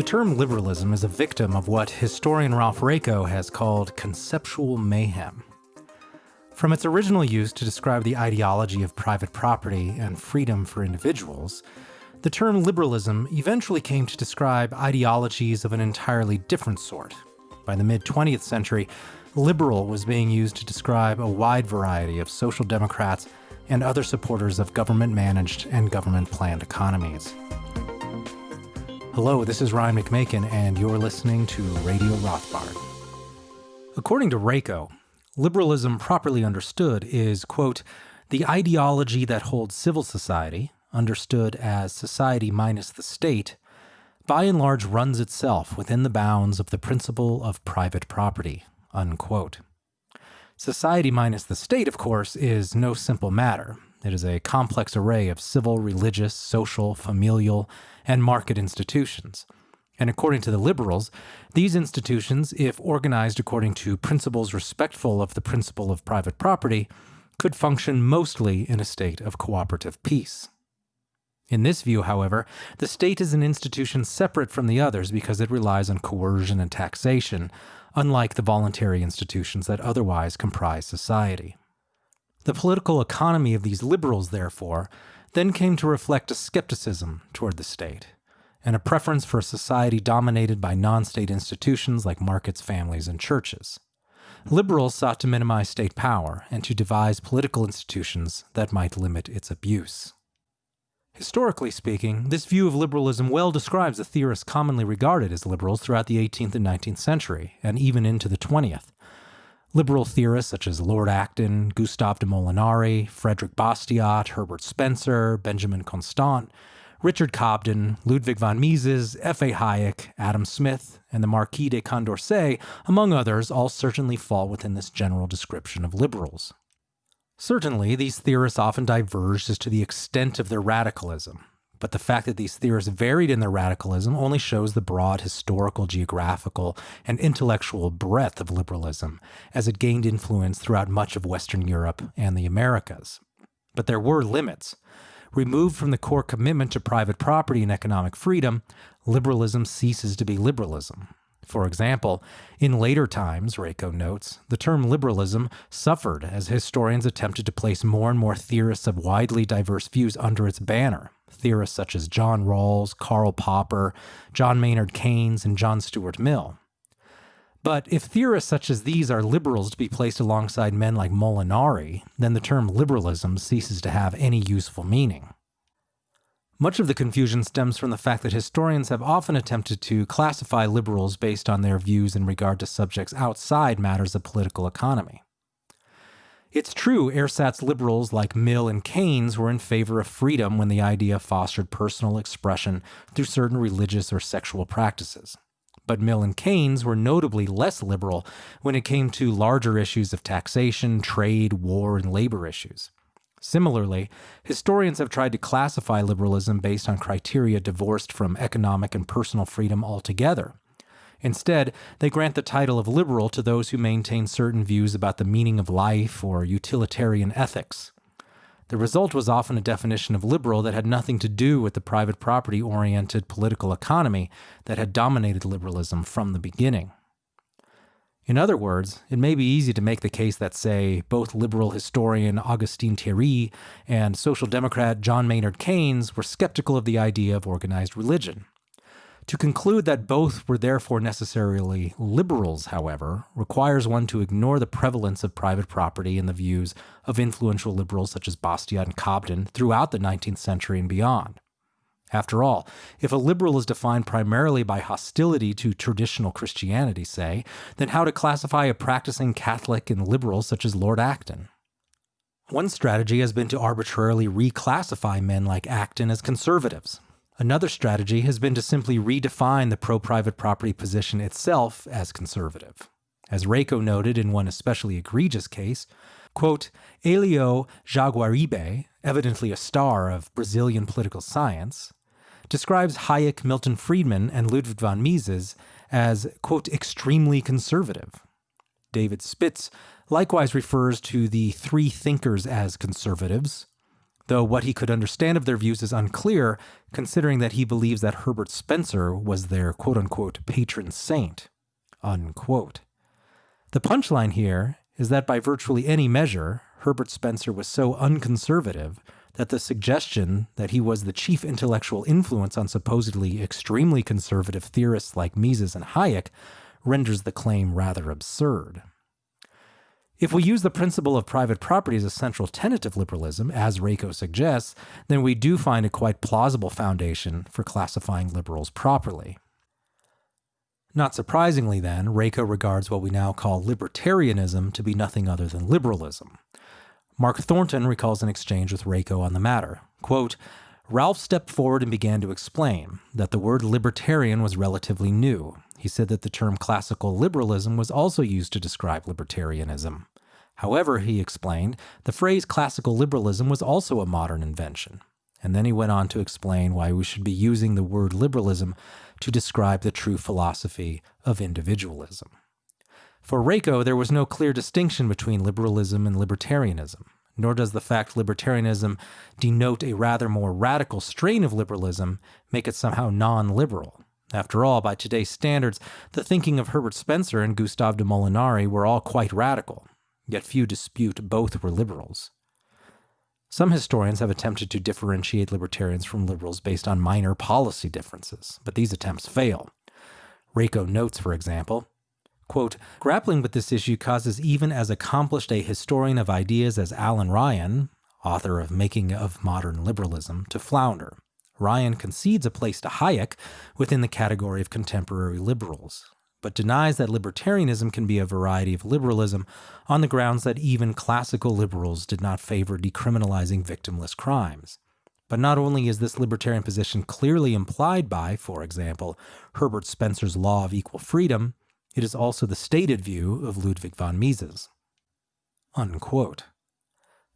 The term liberalism is a victim of what historian Ralph Raico has called conceptual mayhem. From its original use to describe the ideology of private property and freedom for individuals, the term liberalism eventually came to describe ideologies of an entirely different sort. By the mid 20th century, liberal was being used to describe a wide variety of social democrats and other supporters of government managed and government planned economies. Hello, this is Ryan McMaken, and you're listening to Radio Rothbard. According to Raico, liberalism properly understood is, quote, the ideology that holds civil society, understood as society minus the state, by and large runs itself within the bounds of the principle of private property, unquote. Society minus the state, of course, is no simple matter. It is a complex array of civil, religious, social, familial, and market institutions. And according to the liberals, these institutions, if organized according to principles respectful of the principle of private property, could function mostly in a state of cooperative peace. In this view, however, the state is an institution separate from the others because it relies on coercion and taxation, unlike the voluntary institutions that otherwise comprise society. The political economy of these liberals, therefore, then came to reflect a skepticism toward the state and a preference for a society dominated by non state institutions like markets, families, and churches. Liberals sought to minimize state power and to devise political institutions that might limit its abuse. Historically speaking, this view of liberalism well describes the theorists commonly regarded as liberals throughout the 18th and 19th century, and even into the 20th. Liberal theorists such as Lord Acton, Gustave de Molinari, Frederick Bastiat, Herbert Spencer, Benjamin Constant, Richard Cobden, Ludwig von Mises, F.A. Hayek, Adam Smith, and the Marquis de Condorcet, among others, all certainly fall within this general description of liberals. Certainly, these theorists often diverged as to the extent of their radicalism, but the fact that these theorists varied in their radicalism only shows the broad historical, geographical, and intellectual breadth of liberalism as it gained influence throughout much of Western Europe and the Americas. But there were limits. Removed from the core commitment to private property and economic freedom, liberalism ceases to be liberalism. For example, in later times, Raico notes, the term liberalism suffered as historians attempted to place more and more theorists of widely diverse views under its banner, theorists such as John Rawls, Karl Popper, John Maynard Keynes, and John Stuart Mill. But if theorists such as these are liberals to be placed alongside men like Molinari, then the term liberalism ceases to have any useful meaning. Much of the confusion stems from the fact that historians have often attempted to classify liberals based on their views in regard to subjects outside matters of political economy. It's true, ersatz liberals like Mill and Keynes were in favor of freedom when the idea fostered personal expression through certain religious or sexual practices. But Mill and Keynes were notably less liberal when it came to larger issues of taxation, trade, war, and labor issues. Similarly, historians have tried to classify liberalism based on criteria divorced from economic and personal freedom altogether, Instead, they grant the title of liberal to those who maintain certain views about the meaning of life or utilitarian ethics. The result was often a definition of liberal that had nothing to do with the private property oriented political economy that had dominated liberalism from the beginning. In other words, it may be easy to make the case that, say, both liberal historian Augustin Thierry and social democrat John Maynard Keynes were skeptical of the idea of organized religion. To conclude that both were therefore necessarily liberals, however, requires one to ignore the prevalence of private property in the views of influential liberals such as Bastiat and Cobden throughout the 19th century and beyond. After all, if a liberal is defined primarily by hostility to traditional Christianity, say, then how to classify a practicing Catholic and liberal such as Lord Acton? One strategy has been to arbitrarily reclassify men like Acton as conservatives, Another strategy has been to simply redefine the pro private property position itself as conservative. As Raico noted in one especially egregious case, quote, Elio Jaguaribe, evidently a star of Brazilian political science, describes Hayek, Milton Friedman, and Ludwig von Mises as, quote, extremely conservative. David Spitz likewise refers to the three thinkers as conservatives though what he could understand of their views is unclear, considering that he believes that Herbert Spencer was their quote unquote patron saint. Unquote. The punchline here is that by virtually any measure, Herbert Spencer was so unconservative that the suggestion that he was the chief intellectual influence on supposedly extremely conservative theorists like Mises and Hayek renders the claim rather absurd. If we use the principle of private property as a central tenet of liberalism, as Raico suggests, then we do find a quite plausible foundation for classifying liberals properly. Not surprisingly, then, Raico regards what we now call libertarianism to be nothing other than liberalism. Mark Thornton recalls an exchange with Raico on the matter. Quote, Ralph stepped forward and began to explain that the word libertarian was relatively new. He said that the term classical liberalism was also used to describe libertarianism. However, he explained, the phrase classical liberalism was also a modern invention. And then he went on to explain why we should be using the word liberalism to describe the true philosophy of individualism. For Raico, there was no clear distinction between liberalism and libertarianism, nor does the fact libertarianism denote a rather more radical strain of liberalism make it somehow non liberal. After all, by today's standards, the thinking of Herbert Spencer and Gustave de Molinari were all quite radical, yet few dispute both were liberals. Some historians have attempted to differentiate libertarians from liberals based on minor policy differences, but these attempts fail. Raico notes, for example, quote, grappling with this issue causes even as accomplished a historian of ideas as Alan Ryan, author of Making of Modern Liberalism, to flounder. Ryan concedes a place to Hayek within the category of contemporary liberals, but denies that libertarianism can be a variety of liberalism on the grounds that even classical liberals did not favor decriminalizing victimless crimes. But not only is this libertarian position clearly implied by, for example, Herbert Spencer's law of equal freedom, it is also the stated view of Ludwig von Mises. Unquote.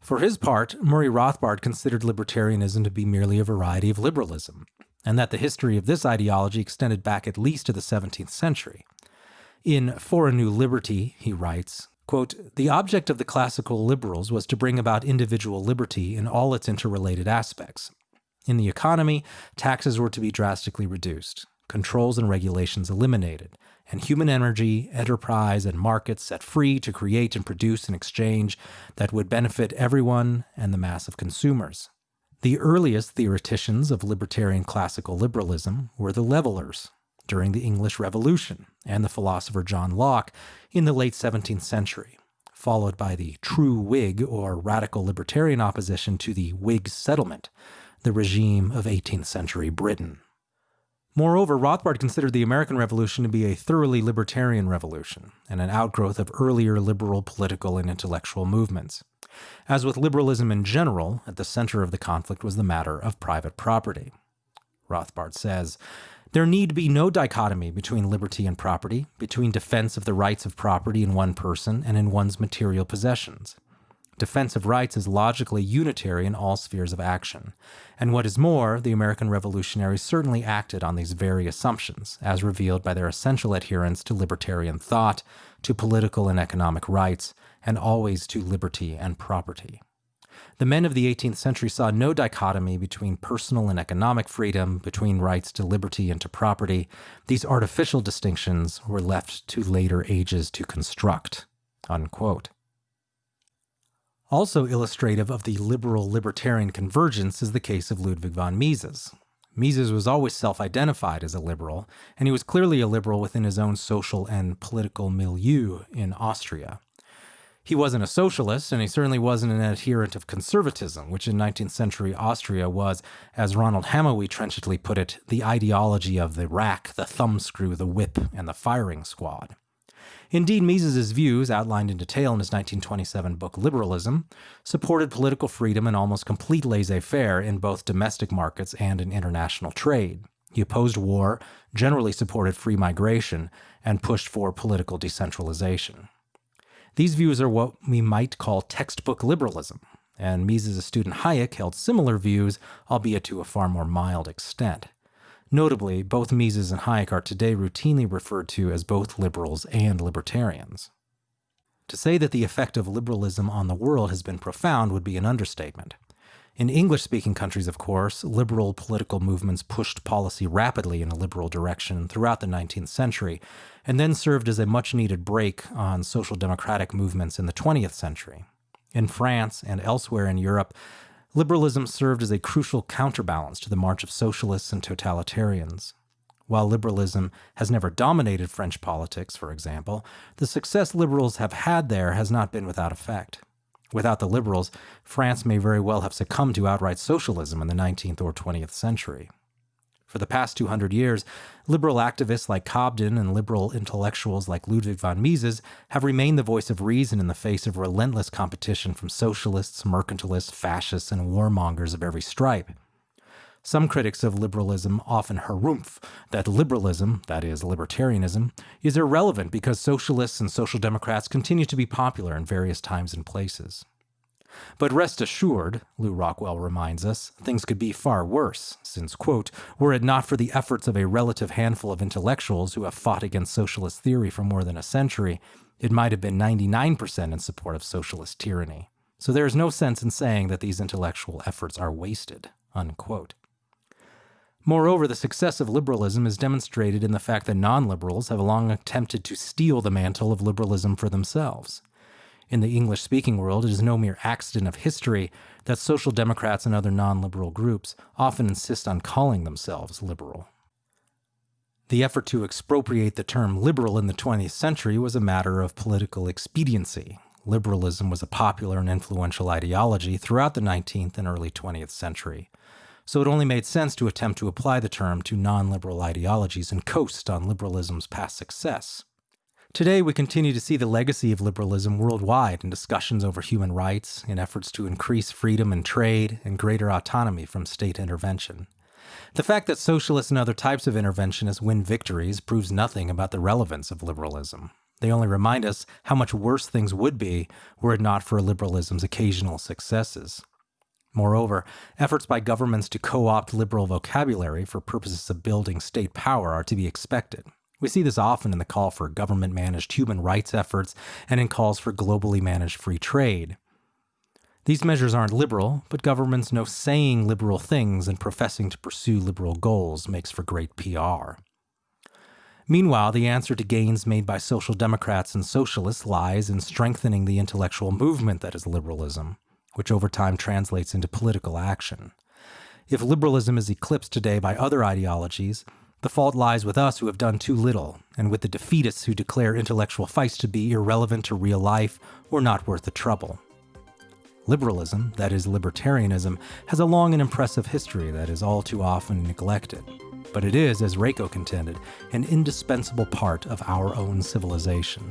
For his part, Murray Rothbard considered libertarianism to be merely a variety of liberalism, and that the history of this ideology extended back at least to the 17th century. In For a New Liberty, he writes, quote, The object of the classical liberals was to bring about individual liberty in all its interrelated aspects. In the economy, taxes were to be drastically reduced, controls and regulations eliminated, and human energy, enterprise, and markets set free to create and produce an exchange that would benefit everyone and the mass of consumers. The earliest theoreticians of libertarian classical liberalism were the levelers, during the English Revolution and the philosopher John Locke in the late 17th century, followed by the true Whig or radical libertarian opposition to the Whig settlement, the regime of 18th century Britain. Moreover, Rothbard considered the American Revolution to be a thoroughly libertarian revolution and an outgrowth of earlier liberal political and intellectual movements. As with liberalism in general, at the center of the conflict was the matter of private property. Rothbard says, there need be no dichotomy between liberty and property, between defense of the rights of property in one person and in one's material possessions. Defense of rights is logically unitary in all spheres of action. And what is more, the American revolutionaries certainly acted on these very assumptions, as revealed by their essential adherence to libertarian thought, to political and economic rights, and always to liberty and property. The men of the 18th century saw no dichotomy between personal and economic freedom, between rights to liberty and to property. These artificial distinctions were left to later ages to construct. Unquote. Also illustrative of the liberal libertarian convergence is the case of Ludwig von Mises. Mises was always self identified as a liberal, and he was clearly a liberal within his own social and political milieu in Austria. He wasn't a socialist, and he certainly wasn't an adherent of conservatism, which in 19th century Austria was, as Ronald Hamowy trenchantly put it, the ideology of the rack, the thumbscrew, the whip, and the firing squad. Indeed, Mises's views, outlined in detail in his 1927 book Liberalism, supported political freedom and almost complete laissez-faire in both domestic markets and in international trade. He opposed war, generally supported free migration, and pushed for political decentralization. These views are what we might call textbook liberalism, and Mises' student Hayek held similar views, albeit to a far more mild extent. Notably, both Mises and Hayek are today routinely referred to as both liberals and libertarians. To say that the effect of liberalism on the world has been profound would be an understatement. In English speaking countries, of course, liberal political movements pushed policy rapidly in a liberal direction throughout the 19th century, and then served as a much needed break on social democratic movements in the 20th century. In France and elsewhere in Europe, liberalism served as a crucial counterbalance to the march of socialists and totalitarians. While liberalism has never dominated French politics, for example, the success liberals have had there has not been without effect. Without the liberals, France may very well have succumbed to outright socialism in the 19th or 20th century. For the past 200 years, liberal activists like Cobden and liberal intellectuals like Ludwig von Mises have remained the voice of reason in the face of relentless competition from socialists, mercantilists, fascists, and warmongers of every stripe. Some critics of liberalism often harumph that liberalism, that is, libertarianism, is irrelevant because socialists and social democrats continue to be popular in various times and places. But rest assured, Lew Rockwell reminds us, things could be far worse, since, quote, were it not for the efforts of a relative handful of intellectuals who have fought against socialist theory for more than a century, it might have been 99% in support of socialist tyranny. So there is no sense in saying that these intellectual efforts are wasted, unquote. Moreover, the success of liberalism is demonstrated in the fact that non liberals have long attempted to steal the mantle of liberalism for themselves. In the English speaking world, it is no mere accident of history that social democrats and other non liberal groups often insist on calling themselves liberal. The effort to expropriate the term liberal in the 20th century was a matter of political expediency. Liberalism was a popular and influential ideology throughout the 19th and early 20th century so it only made sense to attempt to apply the term to non liberal ideologies and coast on liberalism's past success. Today, we continue to see the legacy of liberalism worldwide in discussions over human rights, in efforts to increase freedom and trade, and greater autonomy from state intervention. The fact that socialists and other types of interventionists win victories proves nothing about the relevance of liberalism. They only remind us how much worse things would be were it not for liberalism's occasional successes. Moreover, efforts by governments to co opt liberal vocabulary for purposes of building state power are to be expected. We see this often in the call for government managed human rights efforts and in calls for globally managed free trade. These measures aren't liberal, but governments know saying liberal things and professing to pursue liberal goals makes for great PR. Meanwhile, the answer to gains made by social democrats and socialists lies in strengthening the intellectual movement that is liberalism which over time translates into political action. If liberalism is eclipsed today by other ideologies, the fault lies with us who have done too little, and with the defeatists who declare intellectual fights to be irrelevant to real life or not worth the trouble. Liberalism, that is, libertarianism, has a long and impressive history that is all too often neglected. But it is, as Raico contended, an indispensable part of our own civilization.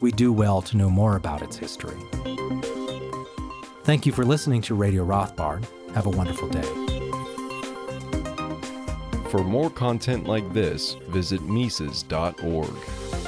We do well to know more about its history. Thank you for listening to Radio Rothbard. Have a wonderful day. For more content like this, visit Mises.org.